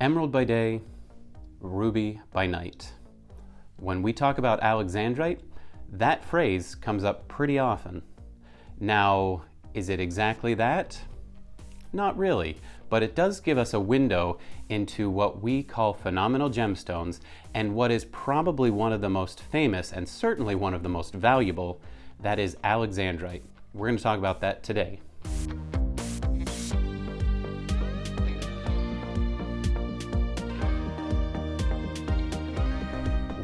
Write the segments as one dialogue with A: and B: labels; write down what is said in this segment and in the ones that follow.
A: Emerald by day, ruby by night. When we talk about alexandrite, that phrase comes up pretty often. Now, is it exactly that? Not really, but it does give us a window into what we call phenomenal gemstones and what is probably one of the most famous and certainly one of the most valuable, that is alexandrite. We're going to talk about that today.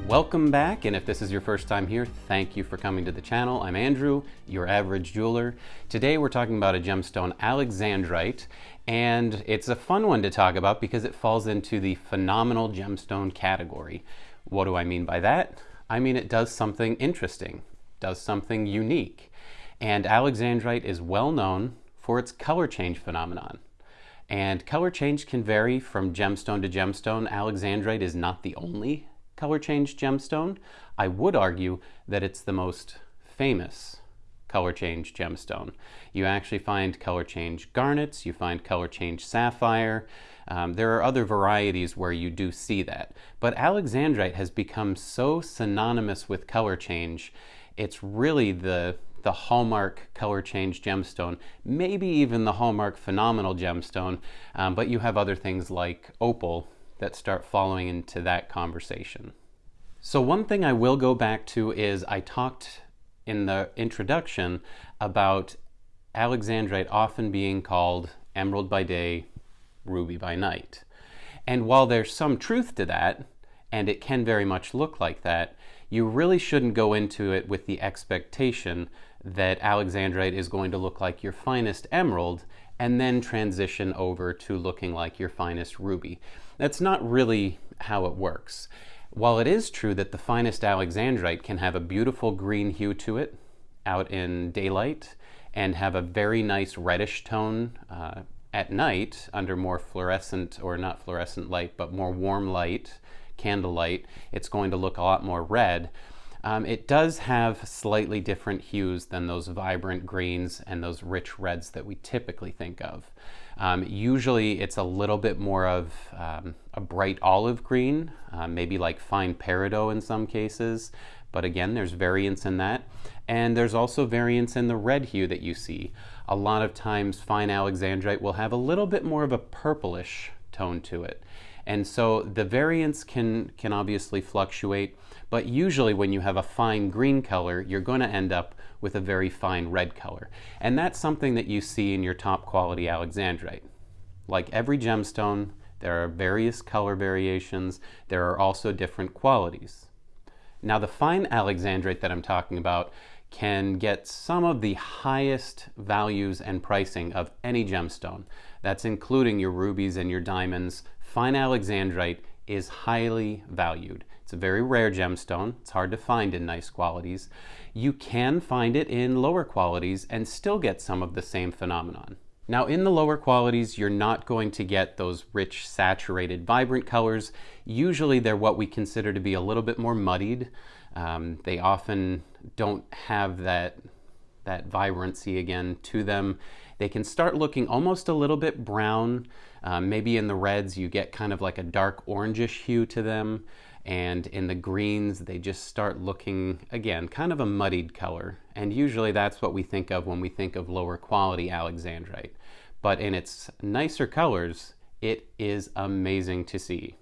A: Welcome back, and if this is your first time here, thank you for coming to the channel. I'm Andrew, your average jeweler. Today we're talking about a gemstone, alexandrite, and it's a fun one to talk about because it falls into the phenomenal gemstone category. What do I mean by that? I mean it does something interesting, does something unique, and alexandrite is well known for its color change phenomenon. And color change can vary from gemstone to gemstone. Alexandrite is not the only color change gemstone. I would argue that it's the most famous color change gemstone. You actually find color change garnets, you find color change sapphire. Um, there are other varieties where you do see that. But alexandrite has become so synonymous with color change, it's really the the hallmark color change gemstone, maybe even the hallmark phenomenal gemstone, um, but you have other things like opal that start following into that conversation. So one thing I will go back to is I talked in the introduction about alexandrite often being called emerald by day, ruby by night. And while there's some truth to that, and it can very much look like that, you really shouldn't go into it with the expectation that alexandrite is going to look like your finest emerald and then transition over to looking like your finest ruby. That's not really how it works. While it is true that the finest alexandrite can have a beautiful green hue to it out in daylight and have a very nice reddish tone uh, at night under more fluorescent, or not fluorescent light, but more warm light, candlelight, it's going to look a lot more red. Um, it does have slightly different hues than those vibrant greens and those rich reds that we typically think of. Um, usually it's a little bit more of um, a bright olive green, uh, maybe like fine peridot in some cases, but again, there's variance in that. And there's also variance in the red hue that you see. A lot of times fine alexandrite will have a little bit more of a purplish tone to it. And so the variance can, can obviously fluctuate, but usually when you have a fine green color, you're going to end up with a very fine red color. And that's something that you see in your top quality alexandrite. Like every gemstone, there are various color variations. There are also different qualities. Now the fine alexandrite that I'm talking about can get some of the highest values and pricing of any gemstone. That's including your rubies and your diamonds, Fine alexandrite is highly valued. It's a very rare gemstone. It's hard to find in nice qualities. You can find it in lower qualities and still get some of the same phenomenon. Now in the lower qualities, you're not going to get those rich, saturated, vibrant colors. Usually they're what we consider to be a little bit more muddied. Um, they often don't have that, that vibrancy again to them. They can start looking almost a little bit brown. Um, maybe in the reds you get kind of like a dark orangish hue to them. And in the greens, they just start looking, again, kind of a muddied color. And usually that's what we think of when we think of lower quality alexandrite. But in its nicer colors, it is amazing to see.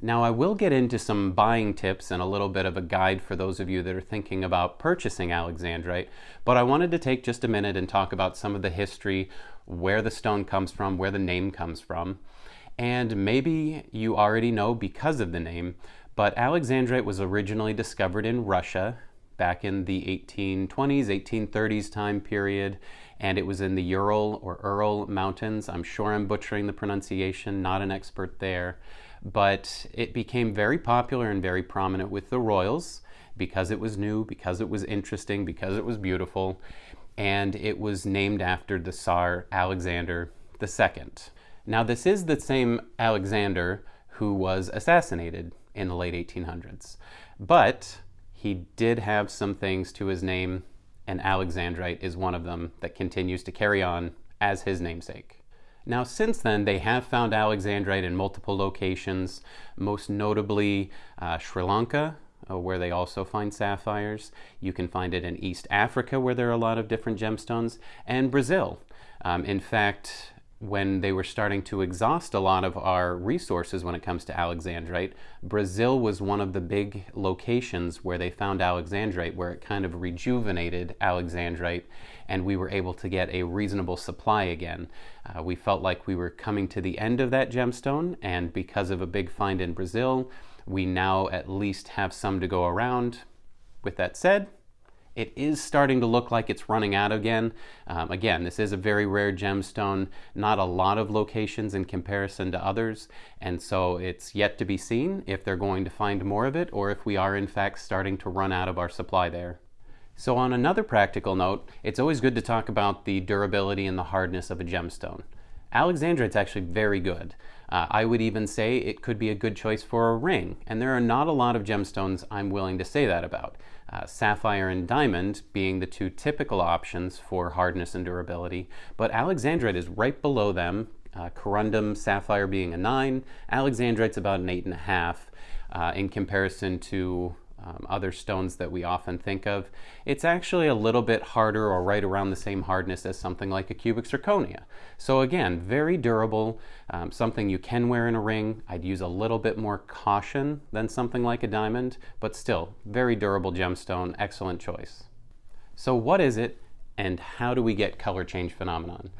A: Now I will get into some buying tips and a little bit of a guide for those of you that are thinking about purchasing Alexandrite, but I wanted to take just a minute and talk about some of the history, where the stone comes from, where the name comes from. And maybe you already know because of the name, but Alexandrite was originally discovered in Russia back in the 1820s, 1830s time period, and it was in the Ural or Ural Mountains. I'm sure I'm butchering the pronunciation, not an expert there but it became very popular and very prominent with the royals because it was new, because it was interesting, because it was beautiful, and it was named after the Tsar Alexander II. Now this is the same Alexander who was assassinated in the late 1800s, but he did have some things to his name, and Alexandrite is one of them that continues to carry on as his namesake. Now, since then, they have found alexandrite in multiple locations, most notably uh, Sri Lanka, where they also find sapphires. You can find it in East Africa, where there are a lot of different gemstones, and Brazil. Um, in fact, when they were starting to exhaust a lot of our resources when it comes to alexandrite, Brazil was one of the big locations where they found alexandrite, where it kind of rejuvenated alexandrite, and we were able to get a reasonable supply again. Uh, we felt like we were coming to the end of that gemstone, and because of a big find in Brazil, we now at least have some to go around. With that said, it is starting to look like it's running out again. Um, again, this is a very rare gemstone, not a lot of locations in comparison to others, and so it's yet to be seen if they're going to find more of it or if we are in fact starting to run out of our supply there. So on another practical note, it's always good to talk about the durability and the hardness of a gemstone. Alexandrite's actually very good. Uh, I would even say it could be a good choice for a ring, and there are not a lot of gemstones I'm willing to say that about. Uh, sapphire and diamond being the two typical options for hardness and durability, but alexandrite is right below them, uh, corundum sapphire being a 9, alexandrite's about an 8.5 uh, in comparison to um, other stones that we often think of, it's actually a little bit harder or right around the same hardness as something like a cubic zirconia. So again, very durable, um, something you can wear in a ring. I'd use a little bit more caution than something like a diamond, but still, very durable gemstone, excellent choice. So what is it and how do we get color change phenomenon?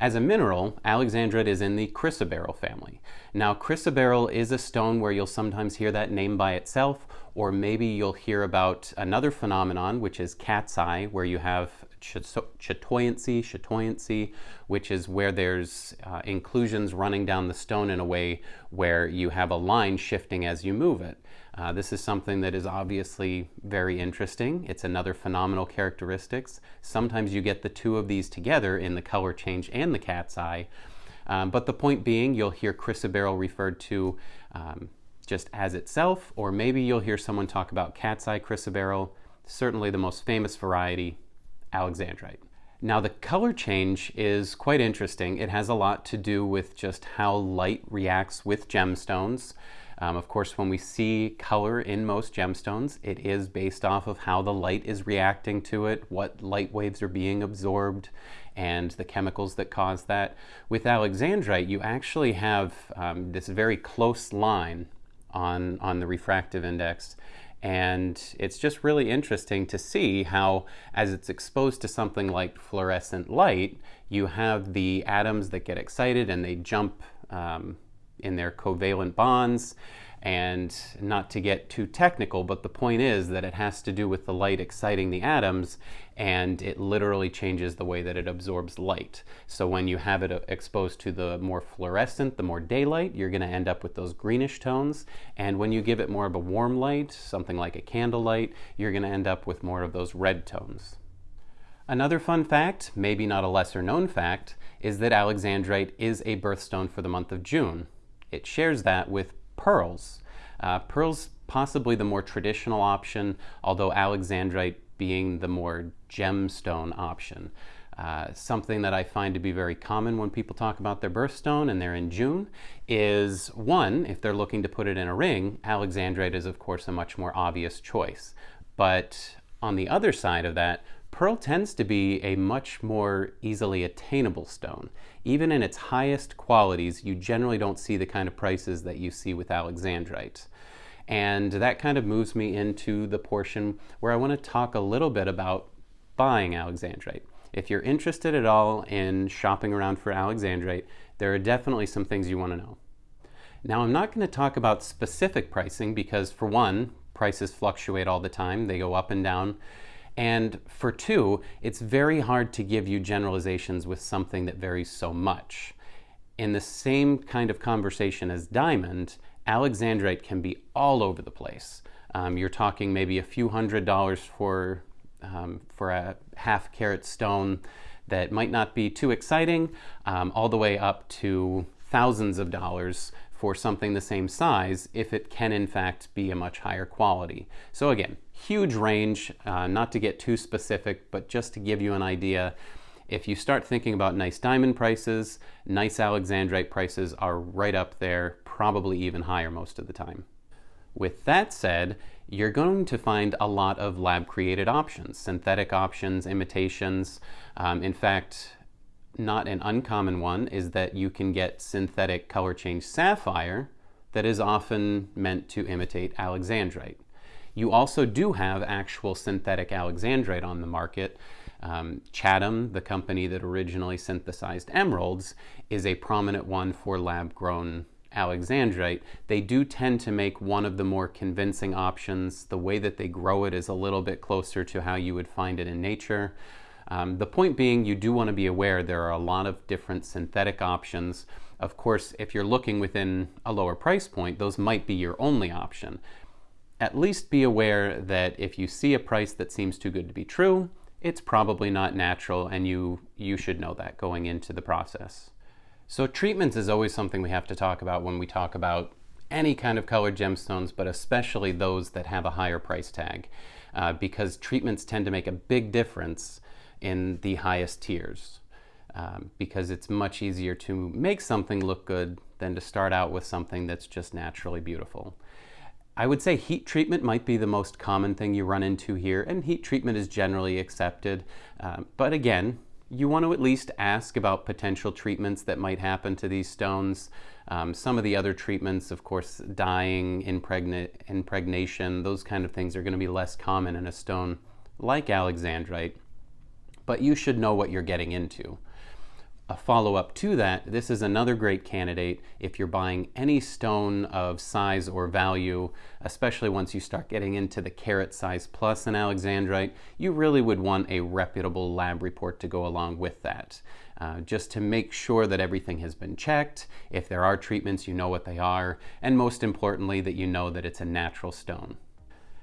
A: As a mineral, alexandrite is in the chrysoberyl family. Now, chrysoberyl is a stone where you'll sometimes hear that name by itself, or maybe you'll hear about another phenomenon, which is cat's eye, where you have chatoyancy, chatoyancy, which is where there's uh, inclusions running down the stone in a way where you have a line shifting as you move it. Uh, this is something that is obviously very interesting. It's another phenomenal characteristics. Sometimes you get the two of these together in the color change and the cat's eye. Um, but the point being, you'll hear chrysoberyl referred to um, just as itself, or maybe you'll hear someone talk about cat's eye chrysoberyl, certainly the most famous variety, alexandrite. Now the color change is quite interesting. It has a lot to do with just how light reacts with gemstones. Um, of course, when we see color in most gemstones, it is based off of how the light is reacting to it, what light waves are being absorbed, and the chemicals that cause that. With alexandrite, you actually have um, this very close line on, on the refractive index. And it's just really interesting to see how, as it's exposed to something like fluorescent light, you have the atoms that get excited and they jump um, in their covalent bonds. And not to get too technical, but the point is that it has to do with the light exciting the atoms and it literally changes the way that it absorbs light. So when you have it uh, exposed to the more fluorescent, the more daylight, you're going to end up with those greenish tones. And when you give it more of a warm light, something like a candlelight, you're going to end up with more of those red tones. Another fun fact, maybe not a lesser known fact, is that alexandrite is a birthstone for the month of June. It shares that with pearls. Uh, pearls possibly the more traditional option, although alexandrite being the more gemstone option. Uh, something that I find to be very common when people talk about their birthstone and they're in June is one, if they're looking to put it in a ring, alexandrite is of course a much more obvious choice. But on the other side of that, Pearl tends to be a much more easily attainable stone. Even in its highest qualities, you generally don't see the kind of prices that you see with alexandrite. And that kind of moves me into the portion where I want to talk a little bit about buying alexandrite. If you're interested at all in shopping around for alexandrite, there are definitely some things you want to know. Now, I'm not going to talk about specific pricing because, for one, prices fluctuate all the time, they go up and down. And for two, it's very hard to give you generalizations with something that varies so much. In the same kind of conversation as diamond, alexandrite can be all over the place. Um, you're talking maybe a few hundred dollars for, um, for a half carat stone that might not be too exciting, um, all the way up to thousands of dollars for something the same size if it can in fact be a much higher quality. So again, huge range, uh, not to get too specific, but just to give you an idea. If you start thinking about nice diamond prices, nice alexandrite prices are right up there, probably even higher most of the time. With that said, you're going to find a lot of lab-created options, synthetic options, imitations. Um, in fact, not an uncommon one is that you can get synthetic color change sapphire that is often meant to imitate alexandrite. You also do have actual synthetic alexandrite on the market. Um, Chatham, the company that originally synthesized emeralds, is a prominent one for lab-grown alexandrite. They do tend to make one of the more convincing options. The way that they grow it is a little bit closer to how you would find it in nature. Um, the point being, you do want to be aware there are a lot of different synthetic options. Of course, if you're looking within a lower price point, those might be your only option. At least be aware that if you see a price that seems too good to be true, it's probably not natural and you, you should know that going into the process. So treatments is always something we have to talk about when we talk about any kind of colored gemstones, but especially those that have a higher price tag, uh, because treatments tend to make a big difference in the highest tiers, um, because it's much easier to make something look good than to start out with something that's just naturally beautiful. I would say heat treatment might be the most common thing you run into here, and heat treatment is generally accepted. Um, but again, you want to at least ask about potential treatments that might happen to these stones. Um, some of the other treatments, of course, dyeing, impregna impregnation, those kind of things are going to be less common in a stone like alexandrite, but you should know what you're getting into a follow-up to that, this is another great candidate if you're buying any stone of size or value, especially once you start getting into the carat size plus an alexandrite, you really would want a reputable lab report to go along with that. Uh, just to make sure that everything has been checked, if there are treatments, you know what they are, and most importantly, that you know that it's a natural stone.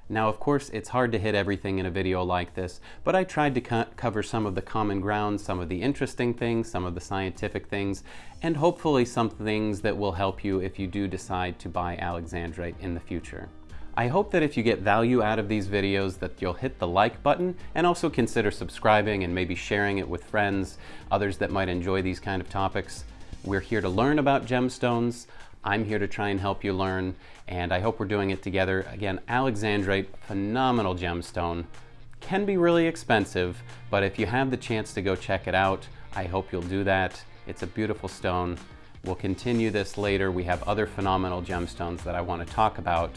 A: Now, of course, it's hard to hit everything in a video like this, but I tried to co cover some of the common ground, some of the interesting things, some of the scientific things, and hopefully some things that will help you if you do decide to buy Alexandrite in the future. I hope that if you get value out of these videos that you'll hit the like button and also consider subscribing and maybe sharing it with friends, others that might enjoy these kind of topics. We're here to learn about gemstones. I'm here to try and help you learn, and I hope we're doing it together. Again, Alexandrite, phenomenal gemstone. Can be really expensive, but if you have the chance to go check it out, I hope you'll do that. It's a beautiful stone. We'll continue this later. We have other phenomenal gemstones that I want to talk about.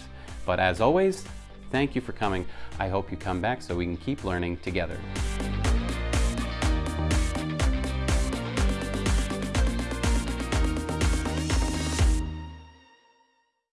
A: But as always, thank you for coming. I hope you come back so we can keep learning together.